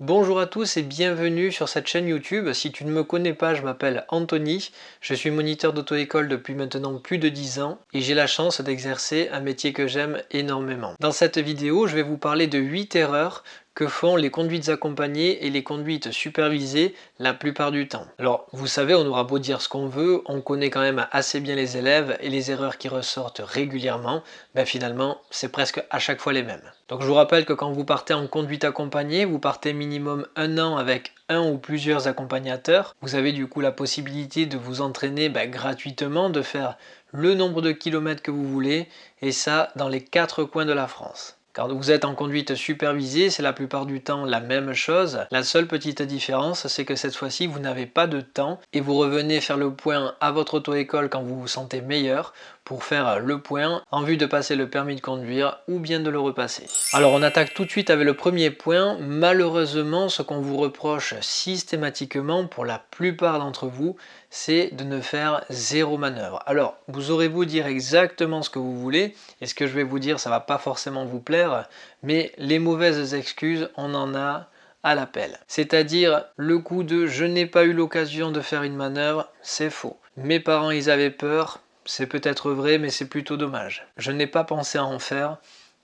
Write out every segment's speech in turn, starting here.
Bonjour à tous et bienvenue sur cette chaîne YouTube. Si tu ne me connais pas, je m'appelle Anthony. Je suis moniteur d'auto-école depuis maintenant plus de 10 ans et j'ai la chance d'exercer un métier que j'aime énormément. Dans cette vidéo, je vais vous parler de 8 erreurs que font les conduites accompagnées et les conduites supervisées la plupart du temps. Alors vous savez, on aura beau dire ce qu'on veut, on connaît quand même assez bien les élèves et les erreurs qui ressortent régulièrement, ben finalement c'est presque à chaque fois les mêmes. Donc je vous rappelle que quand vous partez en conduite accompagnée, vous partez minimum un an avec un ou plusieurs accompagnateurs. Vous avez du coup la possibilité de vous entraîner ben, gratuitement, de faire le nombre de kilomètres que vous voulez et ça dans les quatre coins de la France. Quand vous êtes en conduite supervisée, c'est la plupart du temps la même chose. La seule petite différence, c'est que cette fois-ci, vous n'avez pas de temps et vous revenez faire le point à votre auto-école quand vous vous sentez meilleur pour faire le point en vue de passer le permis de conduire ou bien de le repasser. Alors on attaque tout de suite avec le premier point. Malheureusement, ce qu'on vous reproche systématiquement pour la plupart d'entre vous, c'est de ne faire zéro manœuvre. Alors vous aurez beau dire exactement ce que vous voulez, et ce que je vais vous dire ça va pas forcément vous plaire, mais les mauvaises excuses, on en a à l'appel. C'est-à-dire le coup de je n'ai pas eu l'occasion de faire une manœuvre, c'est faux. Mes parents ils avaient peur, c'est peut-être vrai, mais c'est plutôt dommage. Je n'ai pas pensé à en faire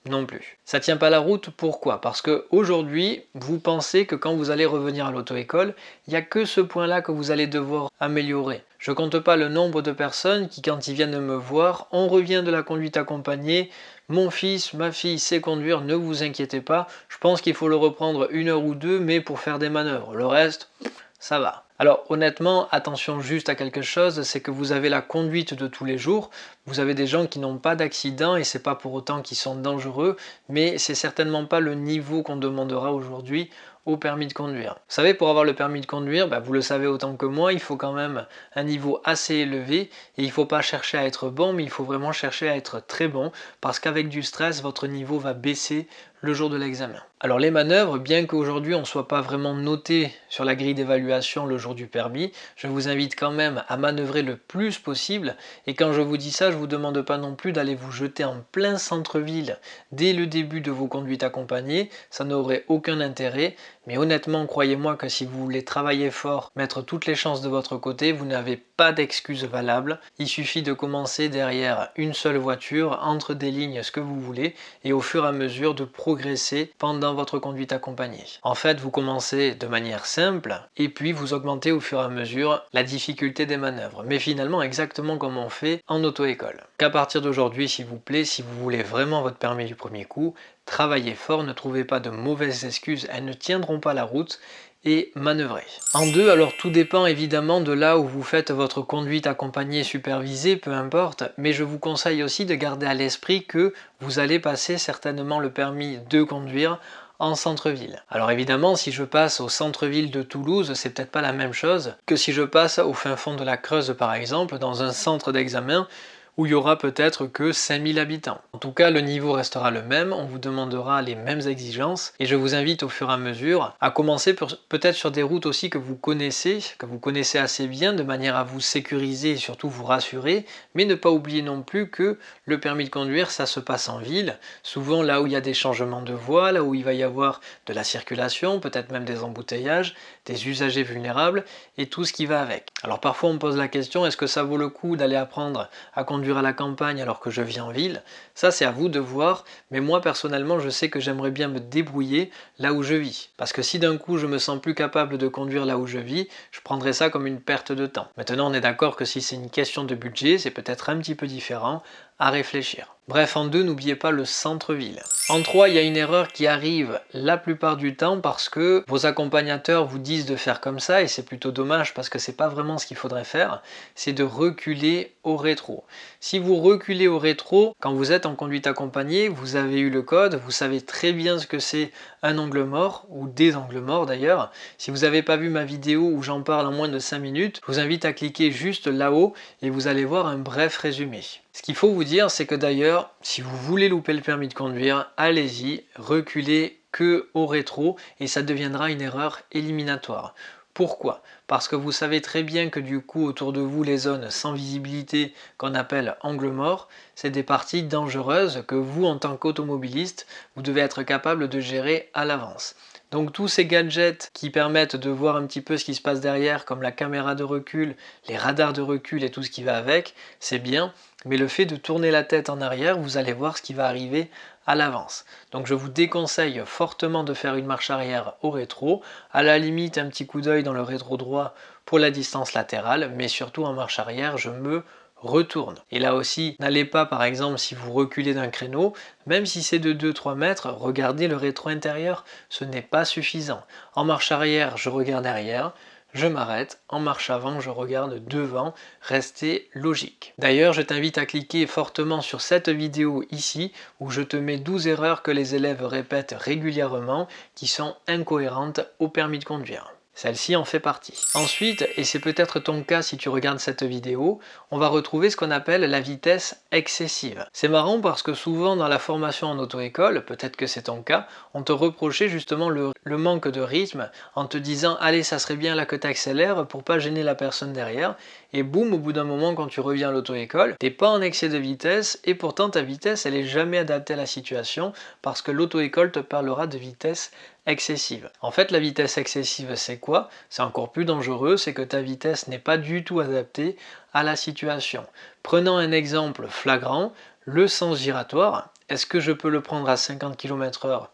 non plus. Ça tient pas la route, pourquoi? Parce que aujourd'hui, vous pensez que quand vous allez revenir à l'auto-école, il n'y a que ce point-là que vous allez devoir améliorer. Je compte pas le nombre de personnes qui, quand ils viennent me voir, on revient de la conduite accompagnée, mon fils, ma fille sait conduire, ne vous inquiétez pas, je pense qu'il faut le reprendre une heure ou deux, mais pour faire des manœuvres. Le reste, ça va. Alors honnêtement, attention juste à quelque chose, c'est que vous avez la conduite de tous les jours, vous avez des gens qui n'ont pas d'accident et c'est pas pour autant qu'ils sont dangereux, mais c'est certainement pas le niveau qu'on demandera aujourd'hui au permis de conduire. Vous savez, pour avoir le permis de conduire, bah, vous le savez autant que moi, il faut quand même un niveau assez élevé et il ne faut pas chercher à être bon, mais il faut vraiment chercher à être très bon parce qu'avec du stress, votre niveau va baisser le jour de l'examen. Alors les manœuvres, bien qu'aujourd'hui on ne soit pas vraiment noté sur la grille d'évaluation le jour du permis, je vous invite quand même à manœuvrer le plus possible et quand je vous dis ça, je ne vous demande pas non plus d'aller vous jeter en plein centre-ville dès le début de vos conduites accompagnées, ça n'aurait aucun intérêt, mais honnêtement croyez-moi que si vous voulez travailler fort, mettre toutes les chances de votre côté, vous n'avez pas d'excuses valables, il suffit de commencer derrière une seule voiture, entre des lignes ce que vous voulez et au fur et à mesure de progresser pendant votre conduite accompagnée. En fait, vous commencez de manière simple et puis vous augmentez au fur et à mesure la difficulté des manœuvres. Mais finalement, exactement comme on fait en auto-école. Qu'à partir d'aujourd'hui, s'il vous plaît, si vous voulez vraiment votre permis du premier coup, travaillez fort, ne trouvez pas de mauvaises excuses, elles ne tiendront pas la route et manœuvrer. En deux, alors tout dépend évidemment de là où vous faites votre conduite accompagnée, supervisée, peu importe, mais je vous conseille aussi de garder à l'esprit que vous allez passer certainement le permis de conduire en centre-ville. Alors évidemment, si je passe au centre-ville de Toulouse, c'est peut-être pas la même chose que si je passe au fin fond de la Creuse par exemple, dans un centre d'examen où il y aura peut-être que 5000 habitants. En tout cas, le niveau restera le même, on vous demandera les mêmes exigences et je vous invite au fur et à mesure à commencer peut-être sur des routes aussi que vous connaissez, que vous connaissez assez bien de manière à vous sécuriser et surtout vous rassurer, mais ne pas oublier non plus que le permis de conduire, ça se passe en ville, souvent là où il y a des changements de voie, là où il va y avoir de la circulation, peut-être même des embouteillages, des usagers vulnérables et tout ce qui va avec. Alors parfois on pose la question, est-ce que ça vaut le coup d'aller apprendre à conduire à la campagne alors que je vis en ville, ça c'est à vous de voir, mais moi personnellement je sais que j'aimerais bien me débrouiller là où je vis. Parce que si d'un coup je me sens plus capable de conduire là où je vis, je prendrais ça comme une perte de temps. Maintenant on est d'accord que si c'est une question de budget, c'est peut-être un petit peu différent, réfléchir. Bref, en deux, n'oubliez pas le centre-ville. En trois, il y a une erreur qui arrive la plupart du temps parce que vos accompagnateurs vous disent de faire comme ça et c'est plutôt dommage parce que c'est pas vraiment ce qu'il faudrait faire, c'est de reculer au rétro. Si vous reculez au rétro, quand vous êtes en conduite accompagnée, vous avez eu le code, vous savez très bien ce que c'est un angle mort, ou des angles morts d'ailleurs. Si vous n'avez pas vu ma vidéo où j'en parle en moins de 5 minutes, je vous invite à cliquer juste là-haut et vous allez voir un bref résumé. Ce qu'il faut vous dire, c'est que d'ailleurs, si vous voulez louper le permis de conduire, allez-y, reculez que au rétro et ça deviendra une erreur éliminatoire. Pourquoi? Parce que vous savez très bien que du coup autour de vous les zones sans visibilité qu'on appelle angle mort, c'est des parties dangereuses que vous en tant qu'automobiliste, vous devez être capable de gérer à l'avance. Donc tous ces gadgets qui permettent de voir un petit peu ce qui se passe derrière, comme la caméra de recul, les radars de recul et tout ce qui va avec, c'est bien, mais le fait de tourner la tête en arrière, vous allez voir ce qui va arriver à l'avance. Donc je vous déconseille fortement de faire une marche arrière au rétro, à la limite un petit coup d'œil dans le rétro droit pour la distance latérale, mais surtout en marche arrière, je me retourne. Et là aussi, n'allez pas par exemple si vous reculez d'un créneau, même si c'est de 2-3 mètres, regardez le rétro intérieur, ce n'est pas suffisant. En marche arrière, je regarde derrière, je m'arrête, en marche avant, je regarde devant, restez logique. D'ailleurs, je t'invite à cliquer fortement sur cette vidéo ici, où je te mets 12 erreurs que les élèves répètent régulièrement, qui sont incohérentes au permis de conduire. Celle-ci en fait partie. Ensuite, et c'est peut-être ton cas si tu regardes cette vidéo, on va retrouver ce qu'on appelle la vitesse excessive. C'est marrant parce que souvent dans la formation en auto-école, peut-être que c'est ton cas, on te reprochait justement le, manque de rythme en te disant « Allez, ça serait bien là que tu accélères pour pas gêner la personne derrière » et boum, au bout d'un moment quand tu reviens à l'auto-école, t'es pas en excès de vitesse et pourtant ta vitesse elle est jamais adaptée à la situation parce que l'auto-école te parlera de vitesse excessive. En fait, la vitesse excessive, c'est quoi? C'est encore plus dangereux, c'est que ta vitesse n'est pas du tout adaptée à la situation. Prenons un exemple flagrant, le sens giratoire. Est-ce que je peux le prendre à 50 km h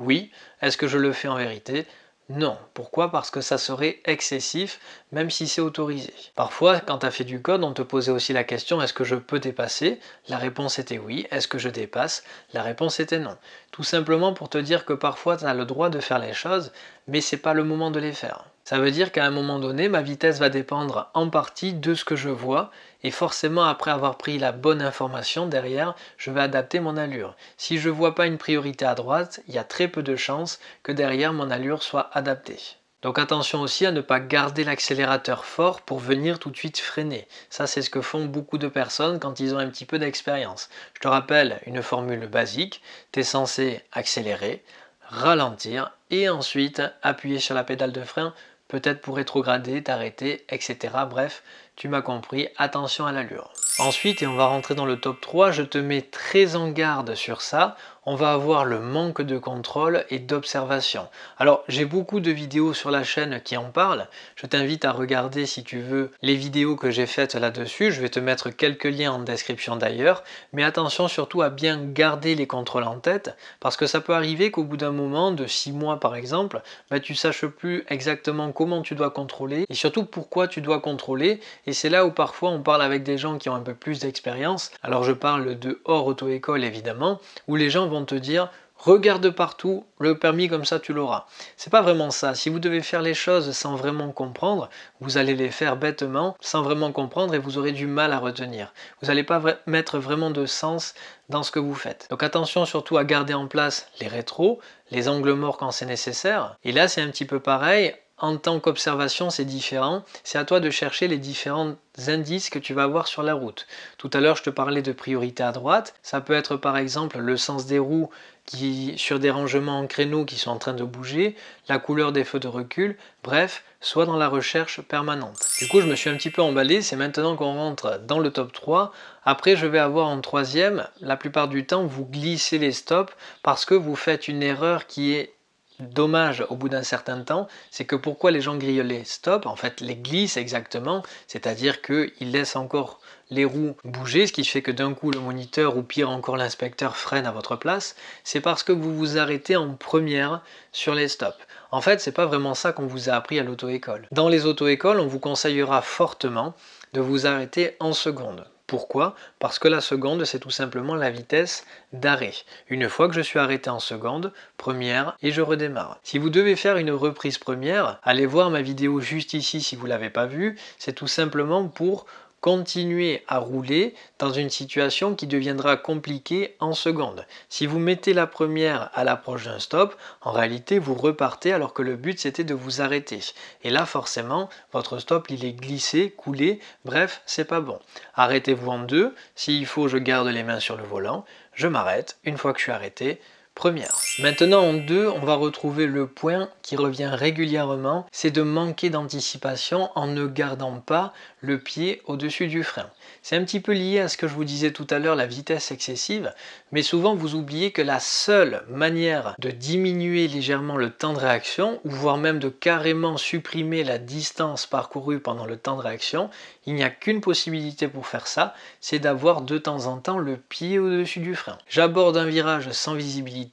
Oui. Est-ce que je le fais en vérité? Non. Pourquoi? Parce que ça serait excessif, même si c'est autorisé. Parfois, quand tu as fait du code, on te posait aussi la question est-ce que je peux dépasser? La réponse était oui. Est-ce que je dépasse? La réponse était non. Tout simplement pour te dire que parfois tu as le droit de faire les choses, mais c'est pas le moment de les faire. Ça veut dire qu'à un moment donné, ma vitesse va dépendre en partie de ce que je vois et forcément après avoir pris la bonne information derrière, je vais adapter mon allure. Si je ne vois pas une priorité à droite, il y a très peu de chances que derrière mon allure soit adaptée. Donc attention aussi à ne pas garder l'accélérateur fort pour venir tout de suite freiner. Ça c'est ce que font beaucoup de personnes quand ils ont un petit peu d'expérience. Je te rappelle une formule basique, tu es censé accélérer, ralentir et ensuite appuyer sur la pédale de frein peut-être pour rétrograder, t'arrêter, etc. Bref, tu m'as compris, attention à l'allure. Ensuite, et on va rentrer dans le top 3, je te mets très en garde sur ça, on va avoir le manque de contrôle et d'observation. Alors j'ai beaucoup de vidéos sur la chaîne qui en parlent, je t'invite à regarder si tu veux les vidéos que j'ai faites là-dessus, je vais te mettre quelques liens en description d'ailleurs, mais attention surtout à bien garder les contrôles en tête, parce que ça peut arriver qu'au bout d'un moment, de 6 mois par exemple, bah, tu saches plus exactement comment tu dois contrôler, et surtout pourquoi tu dois contrôler, et c'est là où parfois on parle avec des gens qui ont un peu plus d'expérience, alors je parle de hors auto-école évidemment, où les gens vont te dire regarde partout, le permis comme ça tu l'auras. C'est pas vraiment ça. Si vous devez faire les choses sans vraiment comprendre, vous allez les faire bêtement, sans vraiment comprendre et vous aurez du mal à retenir. Vous n'allez pas mettre vraiment de sens dans ce que vous faites. Donc attention surtout à garder en place les rétros, les angles morts quand c'est nécessaire. Et là c'est un petit peu pareil, en tant qu'observation, c'est différent. C'est à toi de chercher les différents indices que tu vas avoir sur la route. Tout à l'heure, je te parlais de priorité à droite. Ça peut être par exemple le sens des roues qui, sur des rangements en créneau qui sont en train de bouger, la couleur des feux de recul, bref, soit dans la recherche permanente. Du coup, je me suis un petit peu emballé, c'est maintenant qu'on rentre dans le top 3. Après, je vais avoir en troisième, la plupart du temps, vous glissez les stops parce que vous faites une erreur qui est dommage au bout d'un certain temps, c'est que pourquoi les gens grillent les en fait les glissent exactement, c'est-à-dire qu'ils laissent encore les roues bouger, ce qui fait que d'un coup le moniteur ou pire encore l'inspecteur freine à votre place, c'est parce que vous vous arrêtez en première sur les stops. En fait, c'est pas vraiment ça qu'on vous a appris à l'auto-école. Dans les auto-écoles, on vous conseillera fortement de vous arrêter en seconde. Pourquoi? Parce que la seconde, c'est tout simplement la vitesse d'arrêt. Une fois que je suis arrêté en seconde, première, et je redémarre. Si vous devez faire une reprise première, allez voir ma vidéo juste ici si vous ne l'avez pas vue. C'est tout simplement pour continuer à rouler dans une situation qui deviendra compliquée en seconde. Si vous mettez la première à l'approche d'un stop, en réalité vous repartez alors que le but c'était de vous arrêter. Et là forcément, votre stop il est glissé, coulé, bref, c'est pas bon. Arrêtez-vous en deux, s'il faut je garde les mains sur le volant, je m'arrête, une fois que je suis arrêté, première. Maintenant en deux, on va retrouver le point qui revient régulièrement, c'est de manquer d'anticipation en ne gardant pas le pied au-dessus du frein. C'est un petit peu lié à ce que je vous disais tout à l'heure, la vitesse excessive, mais souvent vous oubliez que la seule manière de diminuer légèrement le temps de réaction, ou voire même de carrément supprimer la distance parcourue pendant le temps de réaction, il n'y a qu'une possibilité pour faire ça, c'est d'avoir de temps en temps le pied au-dessus du frein. J'aborde un virage sans visibilité,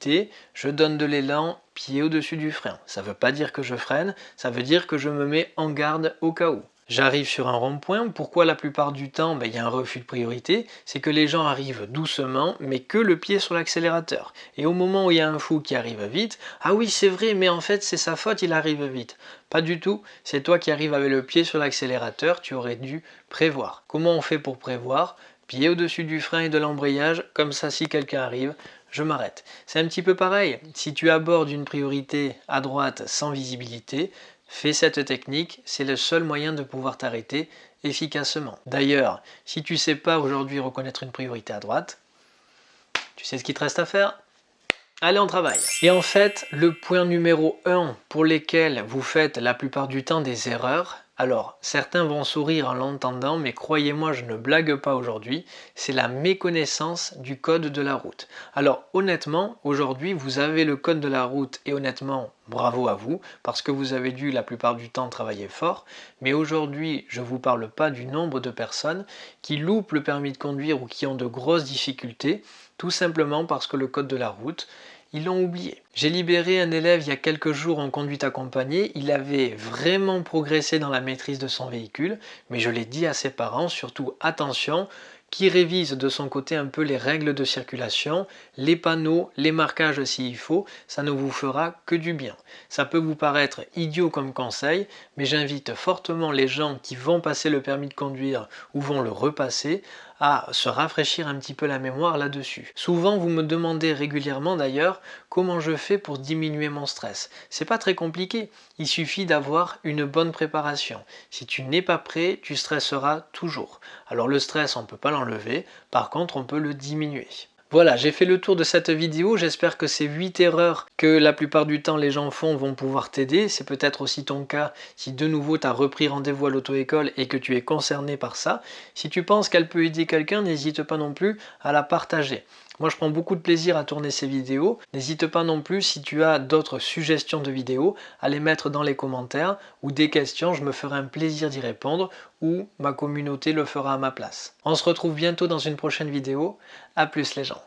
je donne de l'élan, pied au-dessus du frein. Ça ne veut pas dire que je freine, ça veut dire que je me mets en garde au cas où. J'arrive sur un rond-point, pourquoi la plupart du temps ben, il y a un refus de priorité? C'est que les gens arrivent doucement, mais que le pied sur l'accélérateur. Et au moment où il y a un fou qui arrive vite, ah oui c'est vrai, mais en fait c'est sa faute, il arrive vite. Pas du tout, c'est toi qui arrives avec le pied sur l'accélérateur, tu aurais dû prévoir. Comment on fait pour prévoir? Pied au-dessus du frein et de l'embrayage, comme ça si quelqu'un arrive, je m'arrête. C'est un petit peu pareil, si tu abordes une priorité à droite sans visibilité, Fais cette technique, c'est le seul moyen de pouvoir t'arrêter efficacement. D'ailleurs, si tu ne sais pas aujourd'hui reconnaître une priorité à droite, tu sais ce qu'il te reste à faire? Allez, on travaille Et en fait, le point numéro 1 pour lequel vous faites la plupart du temps des erreurs, alors, certains vont sourire en l'entendant, mais croyez-moi, je ne blague pas aujourd'hui, c'est la méconnaissance du code de la route. Alors, honnêtement, aujourd'hui, vous avez le code de la route, et honnêtement, bravo à vous, parce que vous avez dû la plupart du temps travailler fort, mais aujourd'hui, je ne vous parle pas du nombre de personnes qui loupent le permis de conduire ou qui ont de grosses difficultés, tout simplement parce que le code de la route, ils l'ont oublié. J'ai libéré un élève il y a quelques jours en conduite accompagnée, il avait vraiment progressé dans la maîtrise de son véhicule, mais je l'ai dit à ses parents, surtout attention, qui révise de son côté un peu les règles de circulation, les panneaux, les marquages s'il faut, ça ne vous fera que du bien. Ça peut vous paraître idiot comme conseil, mais j'invite fortement les gens qui vont passer le permis de conduire ou vont le repasser à se rafraîchir un petit peu la mémoire là-dessus. Souvent vous me demandez régulièrement d'ailleurs comment je fais pour diminuer mon stress. C'est pas très compliqué, il suffit d'avoir une bonne préparation. Si tu n'es pas prêt, tu stresseras toujours. Alors le stress on ne peut pas l'enlever, par contre on peut le diminuer. Voilà, j'ai fait le tour de cette vidéo, j'espère que ces 8 erreurs que la plupart du temps les gens font vont pouvoir t'aider. C'est peut-être aussi ton cas si de nouveau tu as repris rendez-vous à l'auto-école et que tu es concerné par ça. Si tu penses qu'elle peut aider quelqu'un, n'hésite pas non plus à la partager. Moi je prends beaucoup de plaisir à tourner ces vidéos. N'hésite pas non plus si tu as d'autres suggestions de vidéos à les mettre dans les commentaires ou des questions, je me ferai un plaisir d'y répondre ou ma communauté le fera à ma place. On se retrouve bientôt dans une prochaine vidéo. A plus les gens